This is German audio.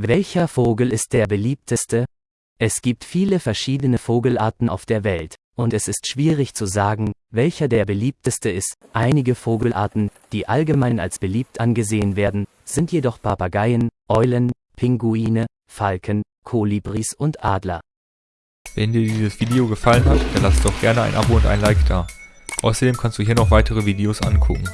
Welcher Vogel ist der beliebteste? Es gibt viele verschiedene Vogelarten auf der Welt, und es ist schwierig zu sagen, welcher der beliebteste ist. Einige Vogelarten, die allgemein als beliebt angesehen werden, sind jedoch Papageien, Eulen, Pinguine, Falken, Kolibris und Adler. Wenn dir dieses Video gefallen hat, dann lass doch gerne ein Abo und ein Like da. Außerdem kannst du hier noch weitere Videos angucken.